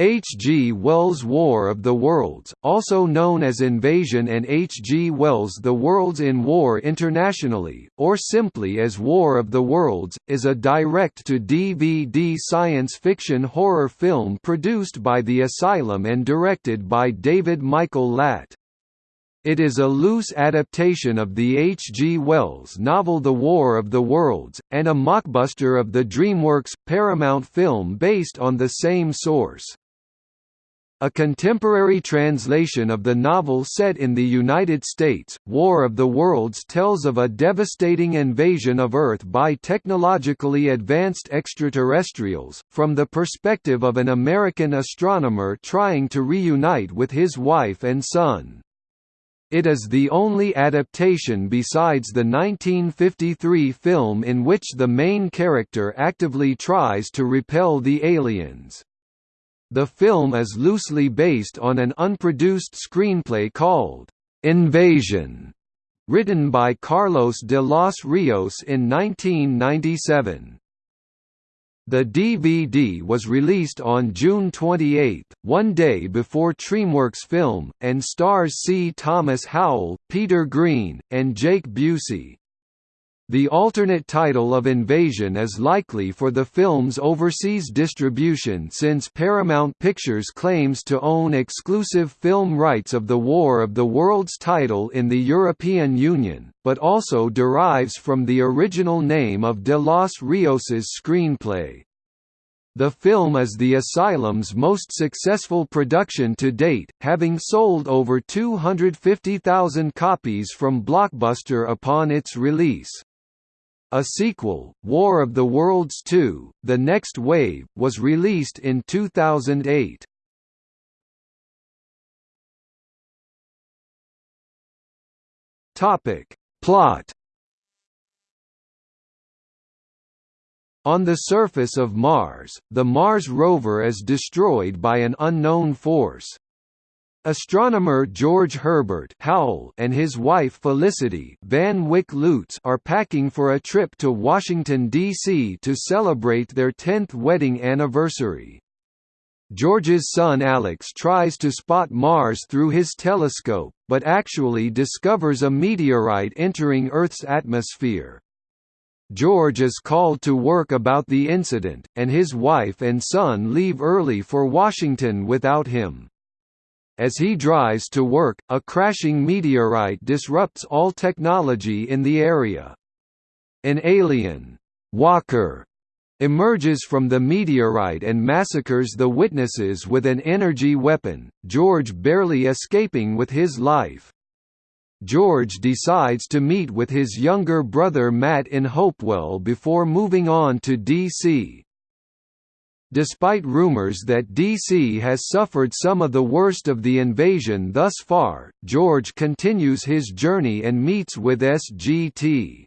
H. G. Wells' War of the Worlds, also known as Invasion and H. G. Wells' The Worlds in War internationally, or simply as War of the Worlds, is a direct-to-DVD science fiction horror film produced by The Asylum and directed by David Michael Latt. It is a loose adaptation of the H. G. Wells novel The War of the Worlds, and a mockbuster of the DreamWorks, Paramount film based on the same source. A contemporary translation of the novel set in the United States, War of the Worlds tells of a devastating invasion of Earth by technologically advanced extraterrestrials, from the perspective of an American astronomer trying to reunite with his wife and son. It is the only adaptation besides the 1953 film in which the main character actively tries to repel the aliens. The film is loosely based on an unproduced screenplay called Invasion, written by Carlos de los Rios in 1997. The DVD was released on June 28, one day before DreamWorks film, and stars C. Thomas Howell, Peter Green, and Jake Busey. The alternate title of Invasion is likely for the film's overseas distribution since Paramount Pictures claims to own exclusive film rights of the War of the Worlds title in the European Union, but also derives from the original name of De Los Rios's screenplay. The film is the Asylum's most successful production to date, having sold over 250,000 copies from Blockbuster upon its release. A sequel, War of the Worlds 2, The Next Wave, was released in 2008. Topic. Plot On the surface of Mars, the Mars rover is destroyed by an unknown force. Astronomer George Herbert Howell and his wife Felicity Van Wyck Lutz are packing for a trip to Washington, D.C. to celebrate their 10th wedding anniversary. George's son Alex tries to spot Mars through his telescope, but actually discovers a meteorite entering Earth's atmosphere. George is called to work about the incident, and his wife and son leave early for Washington without him. As he drives to work, a crashing meteorite disrupts all technology in the area. An alien, Walker, emerges from the meteorite and massacres the witnesses with an energy weapon, George barely escaping with his life. George decides to meet with his younger brother Matt in Hopewell before moving on to D.C. Despite rumors that DC has suffered some of the worst of the invasion thus far, George continues his journey and meets with SGT.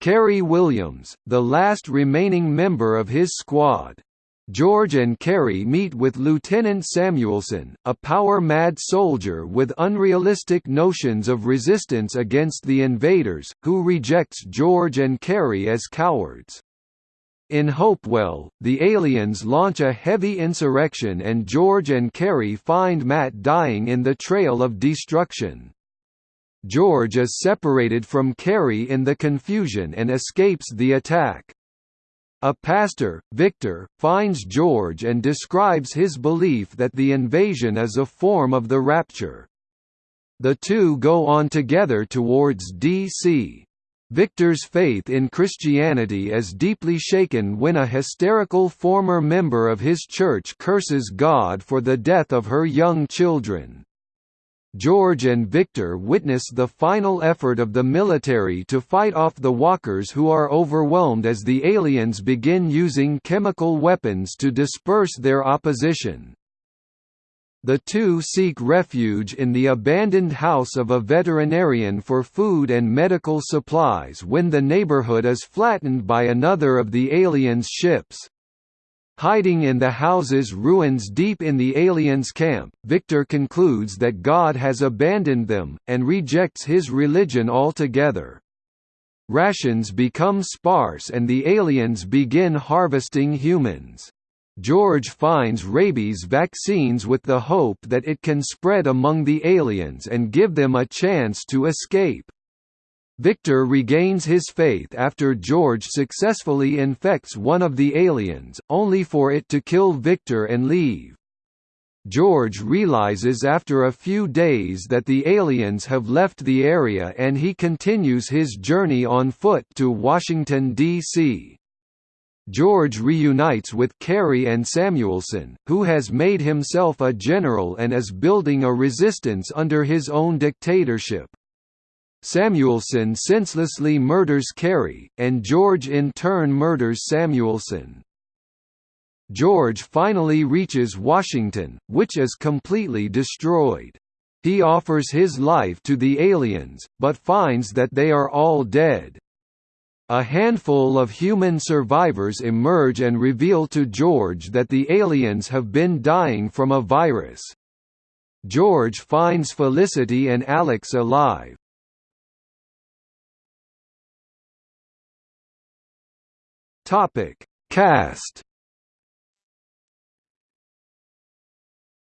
Kerry Williams, the last remaining member of his squad. George and Kerry meet with Lieutenant Samuelson, a power-mad soldier with unrealistic notions of resistance against the invaders, who rejects George and Kerry as cowards. In Hopewell, the aliens launch a heavy insurrection and George and Carey find Matt dying in the trail of destruction. George is separated from Carey in the confusion and escapes the attack. A pastor, Victor, finds George and describes his belief that the invasion is a form of the rapture. The two go on together towards D.C. Victor's faith in Christianity is deeply shaken when a hysterical former member of his church curses God for the death of her young children. George and Victor witness the final effort of the military to fight off the walkers who are overwhelmed as the aliens begin using chemical weapons to disperse their opposition. The two seek refuge in the abandoned house of a veterinarian for food and medical supplies when the neighborhood is flattened by another of the aliens' ships. Hiding in the house's ruins deep in the aliens' camp, Victor concludes that God has abandoned them, and rejects his religion altogether. Rations become sparse and the aliens begin harvesting humans. George finds rabies vaccines with the hope that it can spread among the aliens and give them a chance to escape. Victor regains his faith after George successfully infects one of the aliens, only for it to kill Victor and leave. George realizes after a few days that the aliens have left the area and he continues his journey on foot to Washington, D.C. George reunites with Carey and Samuelson, who has made himself a general and is building a resistance under his own dictatorship. Samuelson senselessly murders Carey, and George in turn murders Samuelson. George finally reaches Washington, which is completely destroyed. He offers his life to the aliens, but finds that they are all dead. A handful of human survivors emerge and reveal to George that the aliens have been dying from a virus. George finds Felicity and Alex alive, Topic: Cast.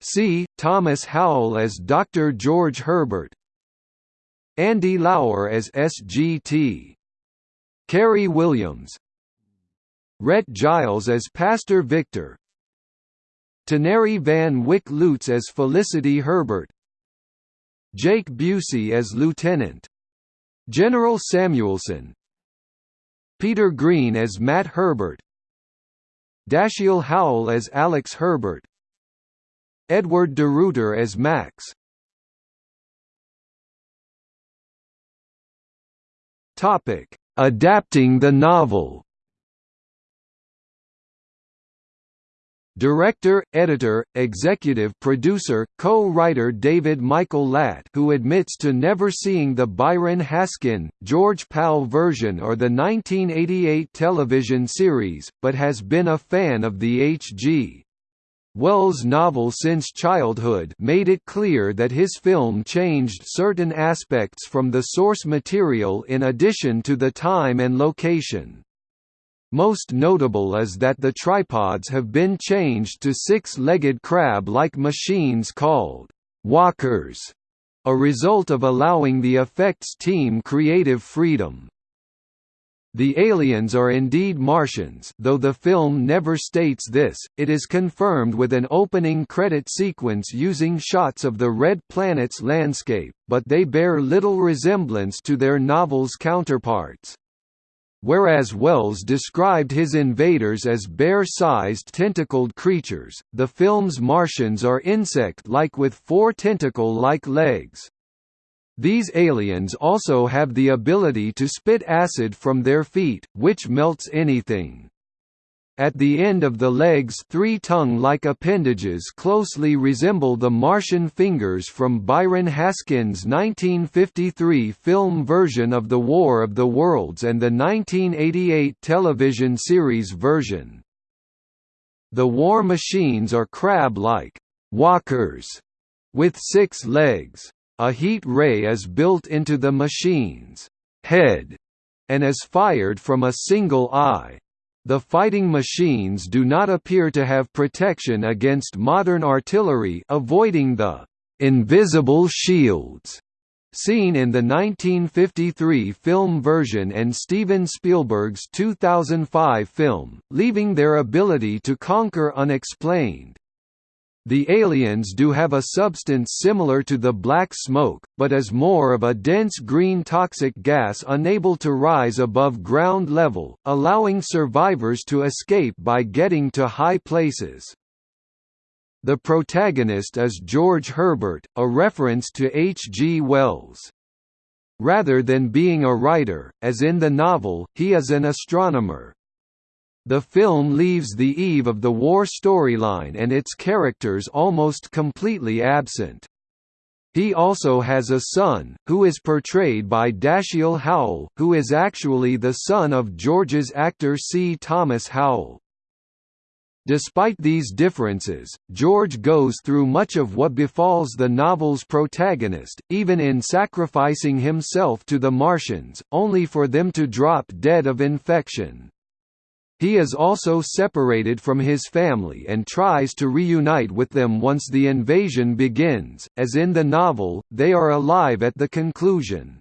C. Thomas Howell as Dr. George Herbert. Andy Lauer as SGT. Carey Williams. Rhett Giles as Pastor Victor. Taneri Van Wyck Lutz as Felicity Herbert. Jake Busey as Lieutenant. General Samuelson, Peter Green as Matt Herbert Dashiell Howell as Alex Herbert Edward de Ruyter as Max Topic: Adapting the novel Director, editor, executive producer, co-writer David Michael Latt who admits to never seeing the Byron Haskin, George Pal version or the 1988 television series, but has been a fan of the H.G. Wells' novel since childhood made it clear that his film changed certain aspects from the source material in addition to the time and location. Most notable is that the tripods have been changed to six-legged crab-like machines called walkers, a result of allowing the effects team creative freedom. The aliens are indeed Martians though the film never states this, it is confirmed with an opening credit sequence using shots of the Red Planet's landscape, but they bear little resemblance to their novel's counterparts. Whereas Wells described his invaders as bear-sized tentacled creatures, the film's Martians are insect-like with four tentacle-like legs. These aliens also have the ability to spit acid from their feet, which melts anything. At the end of the legs three tongue-like appendages closely resemble the Martian fingers from Byron Haskin's 1953 film version of The War of the Worlds and the 1988 television series version. The war machines are crab-like walkers with six legs. A heat ray is built into the machine's head and is fired from a single eye. The fighting machines do not appear to have protection against modern artillery avoiding the «invisible shields» seen in the 1953 film version and Steven Spielberg's 2005 film, leaving their ability to conquer unexplained. The aliens do have a substance similar to the black smoke, but is more of a dense green toxic gas unable to rise above ground level, allowing survivors to escape by getting to high places. The protagonist is George Herbert, a reference to H. G. Wells. Rather than being a writer, as in the novel, he is an astronomer. The film leaves the eve of the war storyline and its characters almost completely absent. He also has a son, who is portrayed by Dashiell Howell, who is actually the son of George's actor C. Thomas Howell. Despite these differences, George goes through much of what befalls the novel's protagonist, even in sacrificing himself to the Martians, only for them to drop dead of infection. He is also separated from his family and tries to reunite with them once the invasion begins, as in the novel, they are alive at the conclusion.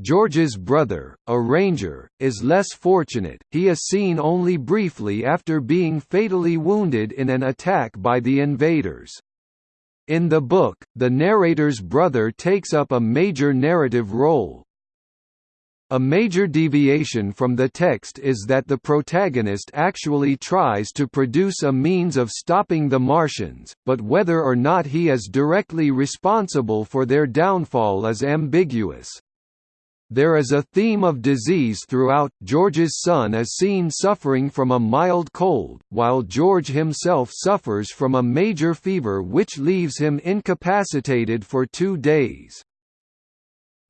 George's brother, a ranger, is less fortunate, he is seen only briefly after being fatally wounded in an attack by the invaders. In the book, the narrator's brother takes up a major narrative role. A major deviation from the text is that the protagonist actually tries to produce a means of stopping the Martians, but whether or not he is directly responsible for their downfall is ambiguous. There is a theme of disease throughout. George's son is seen suffering from a mild cold, while George himself suffers from a major fever which leaves him incapacitated for two days.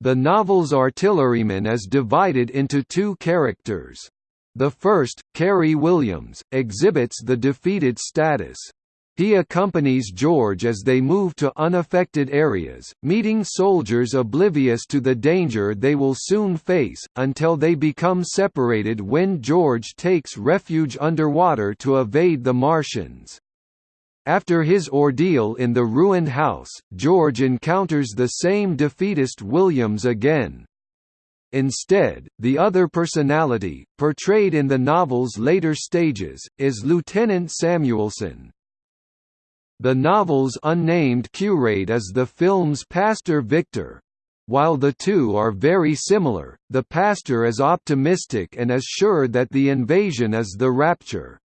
The novel's artilleryman is divided into two characters. The first, Carey Williams, exhibits the defeated status. He accompanies George as they move to unaffected areas, meeting soldiers oblivious to the danger they will soon face, until they become separated when George takes refuge underwater to evade the Martians. After his ordeal in the ruined house, George encounters the same defeatist Williams again. Instead, the other personality, portrayed in the novel's later stages, is Lieutenant Samuelson. The novel's unnamed curate is the film's Pastor Victor. While the two are very similar, the pastor is optimistic and is sure that the invasion is the rapture.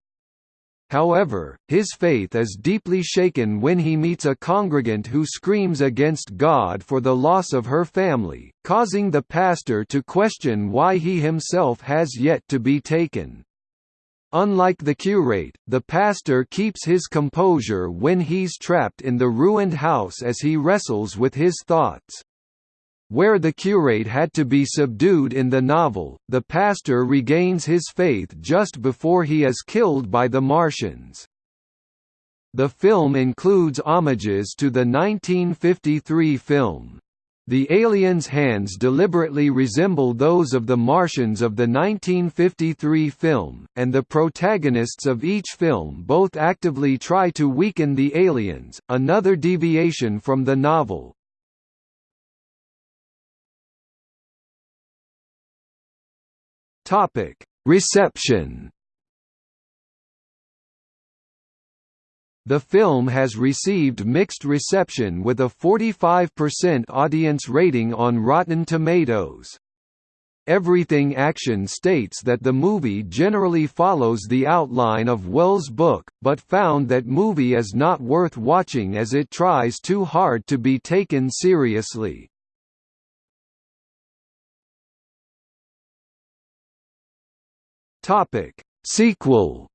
However, his faith is deeply shaken when he meets a congregant who screams against God for the loss of her family, causing the pastor to question why he himself has yet to be taken. Unlike the curate, the pastor keeps his composure when he's trapped in the ruined house as he wrestles with his thoughts. Where the curate had to be subdued in the novel, the pastor regains his faith just before he is killed by the Martians. The film includes homages to the 1953 film, the aliens' hands deliberately resemble those of the Martians of the 1953 film, and the protagonists of each film both actively try to weaken the aliens, another deviation from the novel. Reception The film has received mixed reception with a 45% audience rating on Rotten Tomatoes. Everything Action states that the movie generally follows the outline of Wells' book, but found that movie is not worth watching as it tries too hard to be taken seriously. Sequel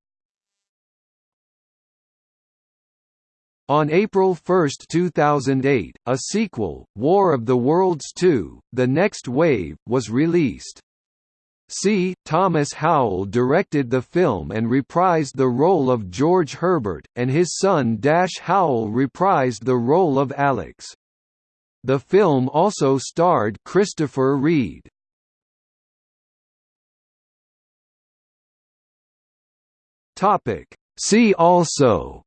On April 1, 2008, a sequel, War of the Worlds 2, The Next Wave, was released. C. Thomas Howell directed the film and reprised the role of George Herbert, and his son Dash Howell reprised the role of Alex. The film also starred Christopher Reid. See also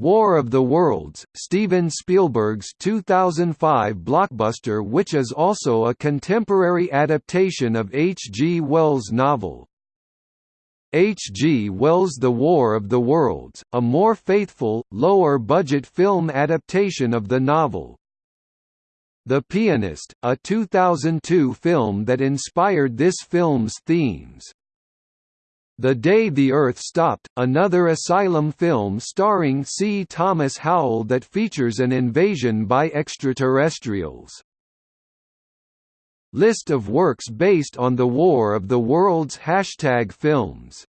War of the Worlds, Steven Spielberg's 2005 blockbuster which is also a contemporary adaptation of H. G. Wells' novel. H. G. Wells' The War of the Worlds, a more faithful, lower-budget film adaptation of the novel. The Pianist, a 2002 film that inspired this film's themes. The Day the Earth Stopped, another asylum film starring C. Thomas Howell that features an invasion by extraterrestrials. List of works based on the War of the Worlds Hashtag films